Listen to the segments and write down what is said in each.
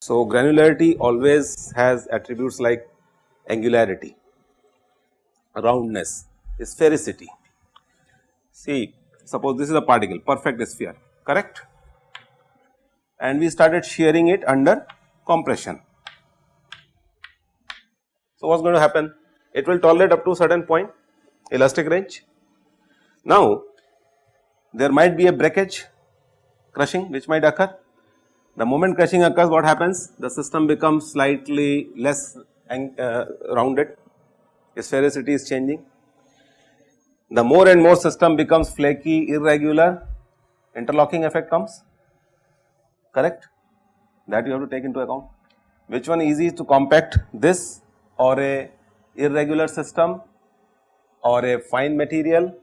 So, granularity always has attributes like angularity, roundness, sphericity. See suppose this is a particle perfect sphere correct and we started shearing it under compression. So, what is going to happen? It will tolerate up to a certain point elastic range. Now, there might be a breakage crushing which might occur. The moment crushing occurs what happens? The system becomes slightly less uh, rounded, sphericity is changing. The more and more system becomes flaky, irregular, interlocking effect comes correct that you have to take into account. Which one is easy to compact this or a irregular system or a fine material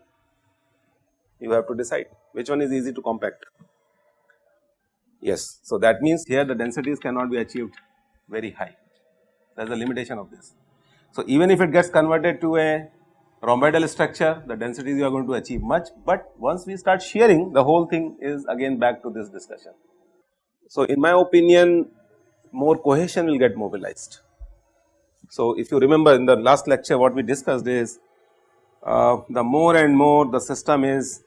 you have to decide which one is easy to compact. Yes, so that means here the densities cannot be achieved very high there is a limitation of this. So, even if it gets converted to a rhomboidal structure the densities you are going to achieve much, but once we start shearing the whole thing is again back to this discussion. So, in my opinion more cohesion will get mobilized. So, if you remember in the last lecture what we discussed is uh, the more and more the system is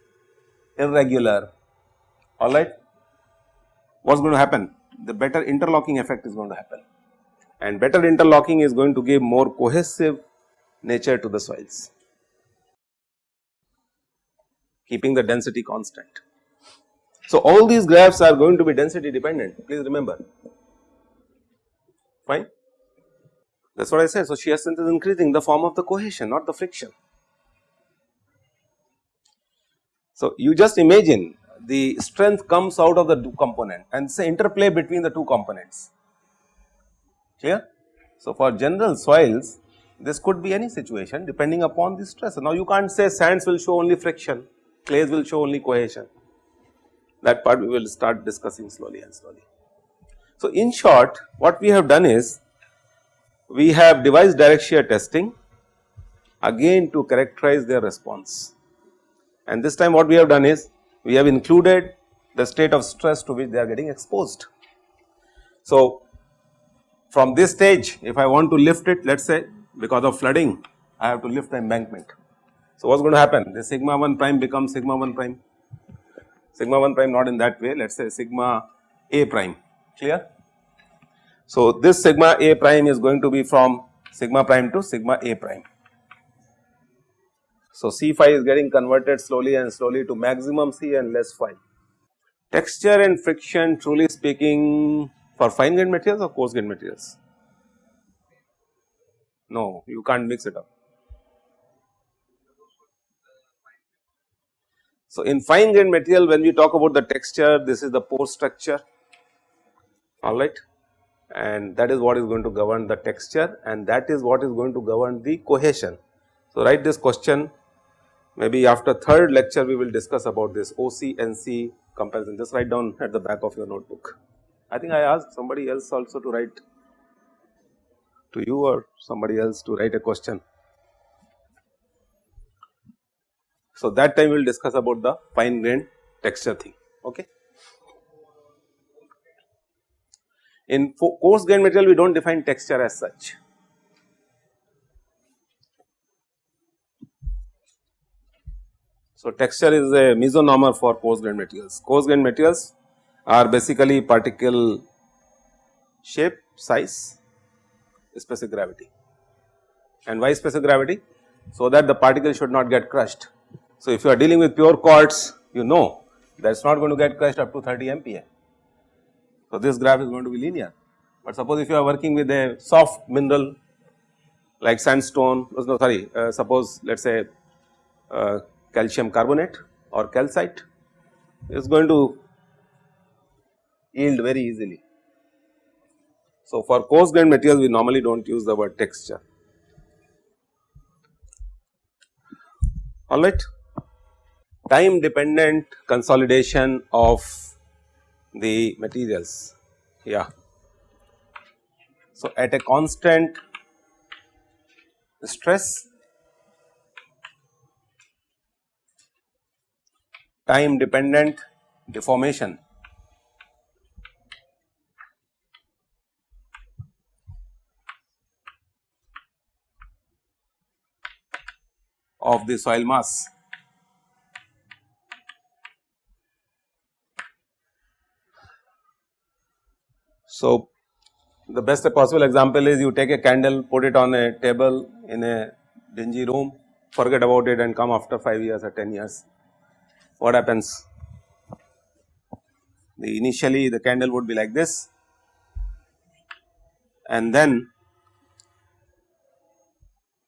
irregular alright what is going to happen the better interlocking effect is going to happen and better interlocking is going to give more cohesive nature to the soils keeping the density constant. So, all these graphs are going to be density dependent please remember fine that is what I said. So, shear strength is increasing the form of the cohesion not the friction. So, you just imagine the strength comes out of the two component and say interplay between the two components clear. So, for general soils this could be any situation depending upon the stress. Now, you can't say sands will show only friction clays will show only cohesion that part we will start discussing slowly and slowly. So, in short what we have done is we have devised direct shear testing again to characterize their response and this time what we have done is we have included the state of stress to which they are getting exposed. So, from this stage if I want to lift it let us say because of flooding I have to lift the embankment so, what is going to happen? The sigma 1 prime becomes sigma 1 prime, sigma 1 prime not in that way, let us say sigma a prime, clear? So, this sigma a prime is going to be from sigma prime to sigma a prime. So, C phi is getting converted slowly and slowly to maximum C and less phi. Texture and friction truly speaking for fine grained materials or coarse grained materials? No, you can't mix it up. So, in fine grained material when we talk about the texture this is the pore structure alright and that is what is going to govern the texture and that is what is going to govern the cohesion. So, write this question maybe after third lecture we will discuss about this OC NC comparison just write down at the back of your notebook. I think I asked somebody else also to write to you or somebody else to write a question. So, that time we will discuss about the fine grained texture thing. Okay. In coarse grained material we do not define texture as such. So, texture is a misnomer for coarse grained materials. Coarse grained materials are basically particle shape, size, specific gravity. And why specific gravity? So that the particle should not get crushed. So, if you are dealing with pure quartz you know that is not going to get crushed up to 30 MPa. So, this graph is going to be linear, but suppose if you are working with a soft mineral like sandstone no sorry uh, suppose let us say uh, calcium carbonate or calcite is going to yield very easily. So, for coarse grained materials we normally do not use the word texture alright time dependent consolidation of the materials yeah. So, at a constant stress time dependent deformation of the soil mass. So, the best possible example is you take a candle, put it on a table in a dingy room, forget about it and come after 5 years or 10 years. What happens? The initially the candle would be like this and then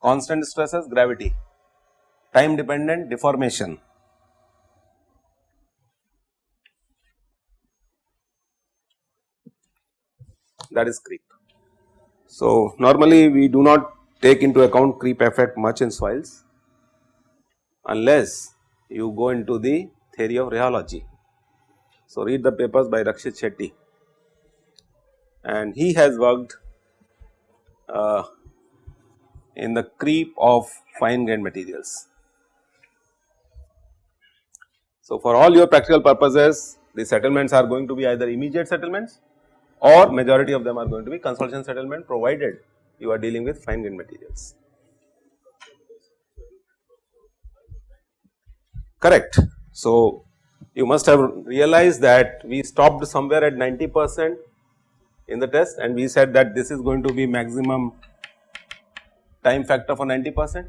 constant stresses gravity, time dependent deformation that is creep. So, normally we do not take into account creep effect much in soils unless you go into the theory of rheology. So, read the papers by Rakshit Shetty and he has worked uh, in the creep of fine grained materials. So, for all your practical purposes the settlements are going to be either immediate settlements or majority of them are going to be consolidation settlement provided you are dealing with fine grained materials. Correct. So, you must have realized that we stopped somewhere at 90 percent in the test and we said that this is going to be maximum time factor for 90 percent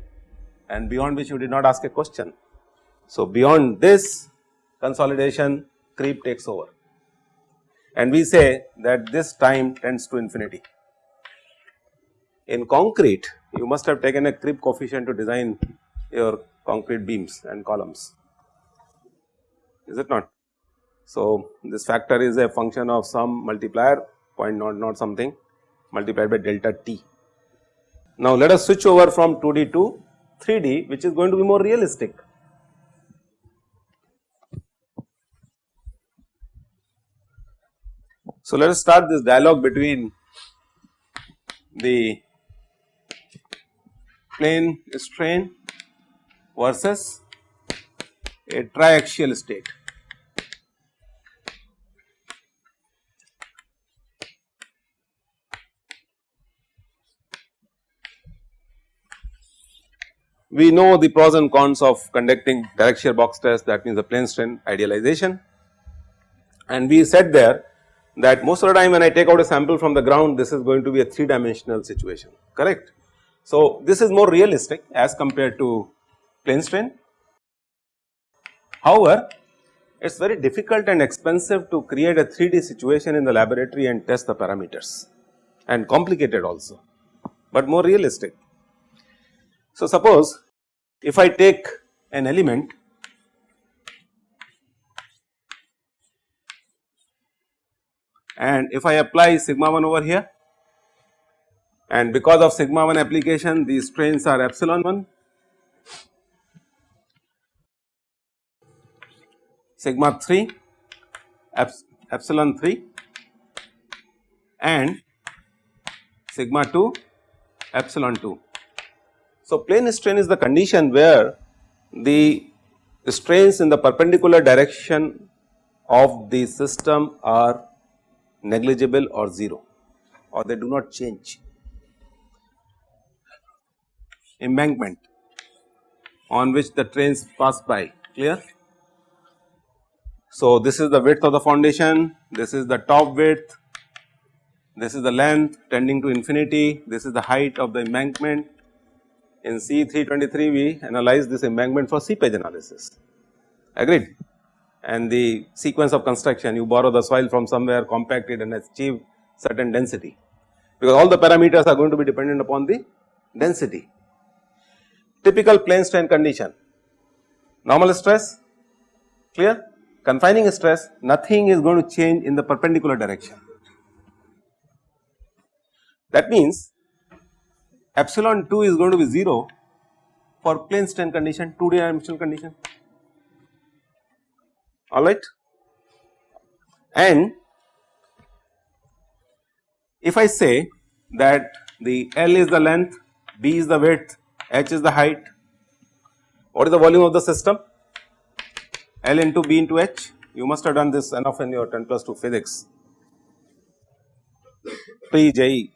and beyond which you did not ask a question. So, beyond this consolidation creep takes over and we say that this time tends to infinity. In concrete you must have taken a creep coefficient to design your concrete beams and columns is it not. So, this factor is a function of some multiplier point not not something multiplied by delta t. Now, let us switch over from 2D to 3D which is going to be more realistic. So, let us start this dialogue between the plane strain versus a triaxial state. We know the pros and cons of conducting direct shear box test that means the plane strain idealization and we said there that most of the time when I take out a sample from the ground this is going to be a 3 dimensional situation correct. So, this is more realistic as compared to plane strain. However, it is very difficult and expensive to create a 3D situation in the laboratory and test the parameters and complicated also, but more realistic. So, suppose if I take an element and if I apply sigma 1 over here and because of sigma 1 application these strains are epsilon 1 sigma 3 epsilon 3 and sigma 2 epsilon 2. So, plane strain is the condition where the strains in the perpendicular direction of the system are negligible or 0 or they do not change. Embankment on which the trains pass by clear. So, this is the width of the foundation, this is the top width, this is the length tending to infinity, this is the height of the embankment. In C 323 we analyze this embankment for seepage analysis agreed and the sequence of construction you borrow the soil from somewhere compact it and achieve certain density because all the parameters are going to be dependent upon the density. Typical plane strain condition normal stress clear confining stress nothing is going to change in the perpendicular direction. That means epsilon 2 is going to be 0 for plane strain condition 2 dimensional condition alright and if I say that the L is the length, B is the width, H is the height, what is the volume of the system? L into B into H, you must have done this enough in your 10 plus 2 physics pre JEE.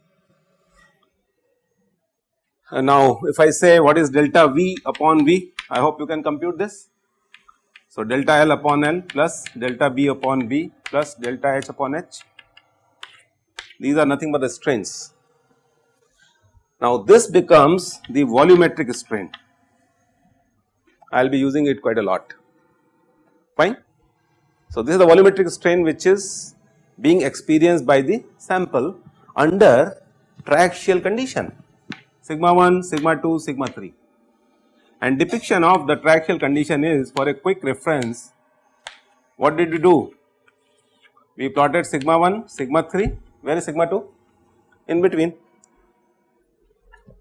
And now if I say what is delta V upon V, I hope you can compute this. So delta L upon L plus delta B upon B plus delta H upon H, these are nothing but the strains. Now this becomes the volumetric strain, I will be using it quite a lot, fine. So this is the volumetric strain which is being experienced by the sample under triaxial condition. Sigma 1, sigma 2, sigma 3 and depiction of the triaxial condition is for a quick reference what did we do? We plotted sigma 1, sigma 3, where is sigma 2? In between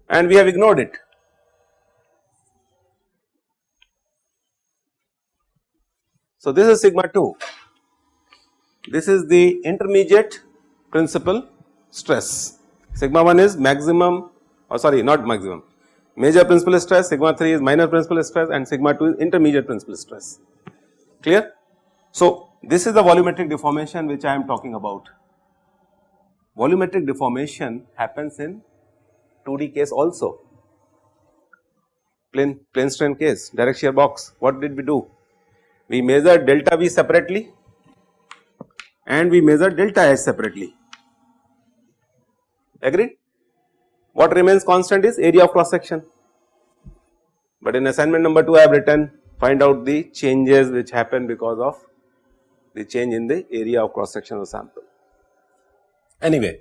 and we have ignored it. So, this is sigma 2, this is the intermediate principal stress. Sigma 1 is maximum or sorry not maximum major principal stress, sigma 3 is minor principal stress and sigma 2 is intermediate principal stress clear. So, this is the volumetric deformation which I am talking about. Volumetric deformation happens in 2D case also plane plane strain case direct shear box what did we do? We measured delta V separately and we measured delta H separately agreed. What remains constant is area of cross section, but in assignment number 2 I have written find out the changes which happen because of the change in the area of cross section of sample. Anyway,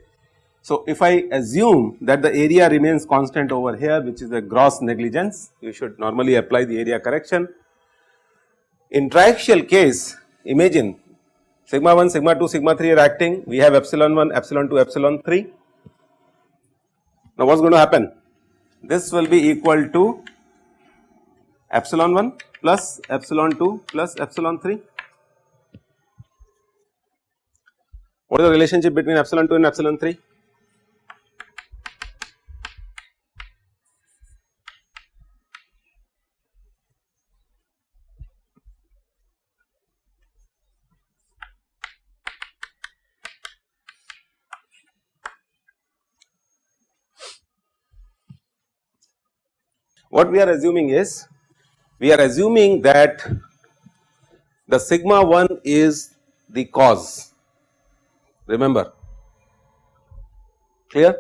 so if I assume that the area remains constant over here which is a gross negligence, you should normally apply the area correction. In triaxial case, imagine sigma 1, sigma 2, sigma 3 are acting, we have epsilon 1, epsilon 2, epsilon 3 now, what is going to happen? This will be equal to epsilon 1 plus epsilon 2 plus epsilon 3. What is the relationship between epsilon 2 and epsilon 3? What we are assuming is we are assuming that the sigma 1 is the cause. Remember. Clear?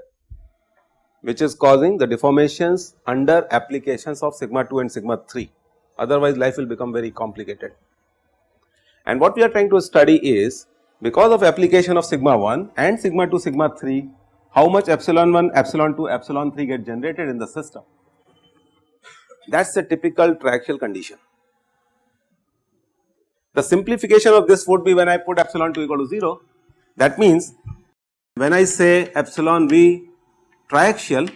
Which is causing the deformations under applications of sigma 2 and sigma 3 otherwise life will become very complicated. And what we are trying to study is because of application of sigma 1 and sigma 2 sigma 3 how much epsilon 1 epsilon 2 epsilon 3 get generated in the system that is a typical triaxial condition. The simplification of this would be when I put epsilon 2 equal to 0 that means when I say epsilon v triaxial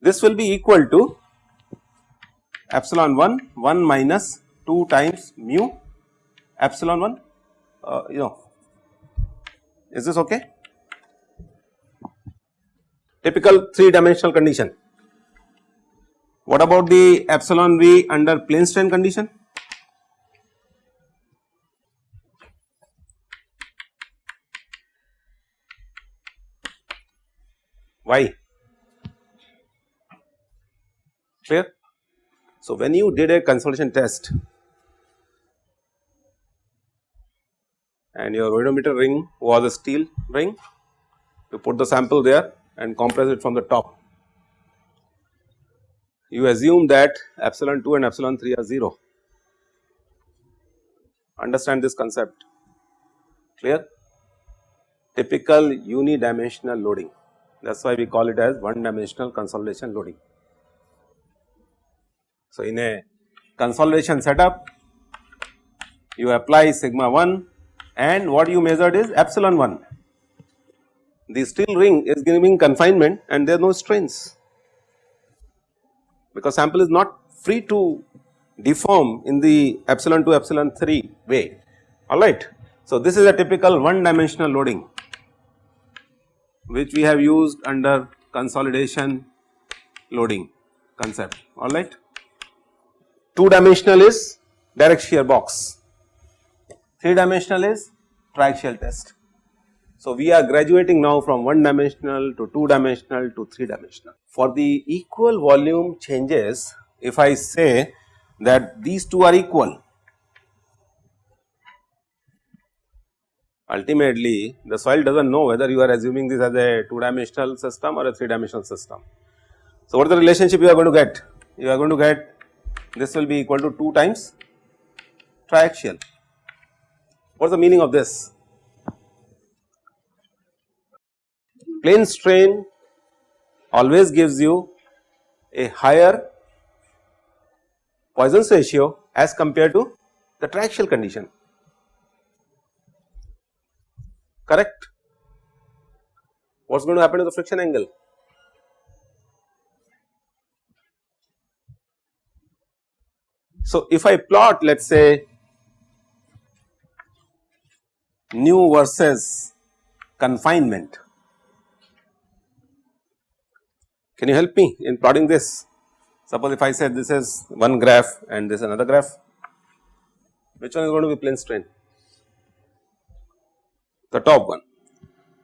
this will be equal to epsilon 1 1 minus 2 times mu epsilon 1 uh, you know is this okay? Typical 3 dimensional condition what about the epsilon v under plane strain condition? Why? Clear? So, when you did a consolidation test and your oedometer ring was a steel ring, you put the sample there and compress it from the top you assume that epsilon 2 and epsilon 3 are 0. Understand this concept clear? Typical unidimensional loading that is why we call it as one dimensional consolidation loading. So, in a consolidation setup you apply sigma 1 and what you measured is epsilon 1. The steel ring is giving confinement and there are no strains because sample is not free to deform in the epsilon 2 epsilon 3 way alright. So, this is a typical one dimensional loading which we have used under consolidation loading concept alright. 2 dimensional is direct shear box, 3 dimensional is triaxial test. So, we are graduating now from 1 dimensional to 2 dimensional to 3 dimensional. For the equal volume changes, if I say that these two are equal, ultimately the soil does not know whether you are assuming this as a 2 dimensional system or a 3 dimensional system. So, what is the relationship you are going to get? You are going to get this will be equal to 2 times triaxial. What is the meaning of this? Plane strain always gives you a higher Poisson's ratio as compared to the triaxial condition correct. What is going to happen to the friction angle? So, if I plot let us say nu versus confinement Can you help me in plotting this? Suppose if I said this is one graph and this is another graph, which one is going to be plane strain? The top one.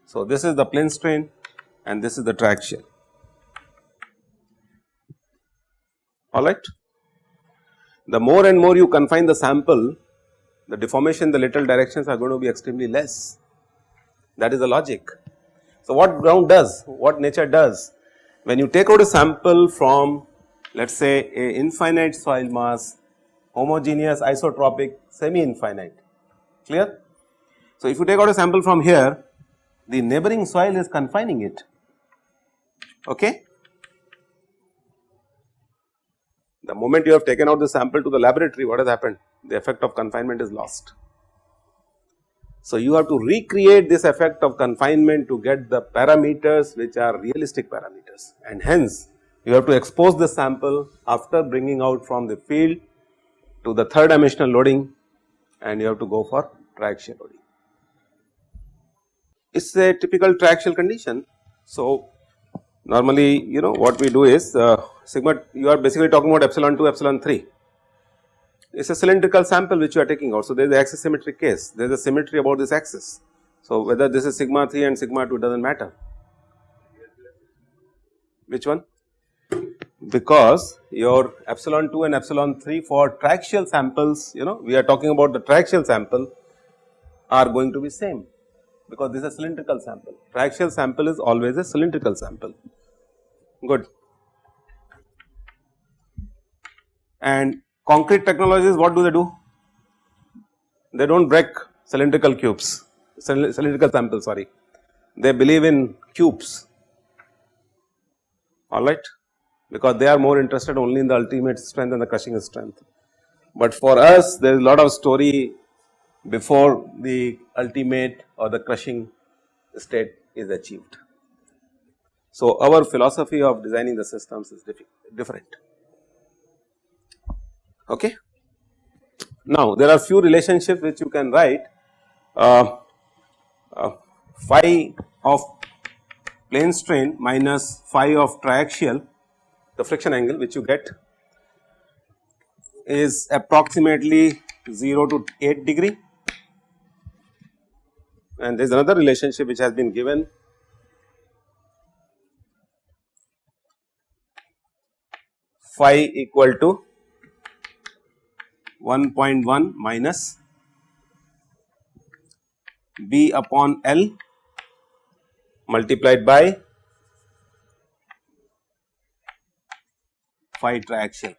So, this is the plane strain and this is the triaxial. Alright. The more and more you confine the sample, the deformation the lateral directions are going to be extremely less. That is the logic. So, what ground does, what nature does when you take out a sample from let us say a infinite soil mass, homogeneous isotropic semi infinite clear. So, if you take out a sample from here the neighboring soil is confining it okay. The moment you have taken out the sample to the laboratory what has happened the effect of confinement is lost. So, you have to recreate this effect of confinement to get the parameters which are realistic parameters and hence you have to expose the sample after bringing out from the field to the third dimensional loading and you have to go for triaxial loading. It is a typical triaxial condition. So, normally you know what we do is uh, sigma you are basically talking about epsilon 2 epsilon 3 it is a cylindrical sample which you are taking out. So, there is the axis symmetry case, there is a symmetry about this axis. So, whether this is sigma 3 and sigma 2 does not matter. Which one? Because your epsilon 2 and epsilon 3 for triaxial samples, you know, we are talking about the triaxial sample are going to be same because this is a cylindrical sample. Triaxial sample is always a cylindrical sample. Good. And Concrete technologies what do they do? They do not break cylindrical cubes, cylindrical samples sorry, they believe in cubes alright because they are more interested only in the ultimate strength and the crushing strength. But for us there is a lot of story before the ultimate or the crushing state is achieved. So, our philosophy of designing the systems is different. Okay. Now, there are few relationships which you can write. Uh, uh, phi of plane strain minus phi of triaxial the friction angle which you get is approximately 0 to 8 degree. And there is another relationship which has been given. Phi equal to 1.1 minus B upon L multiplied by phi triaxial.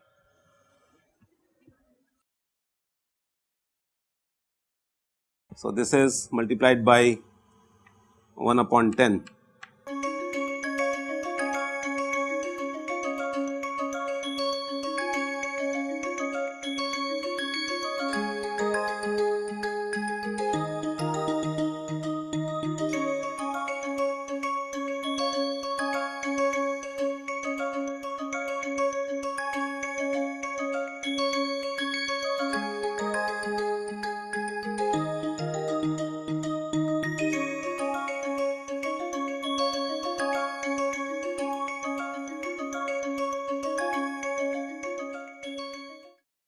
So, this is multiplied by 1 upon 10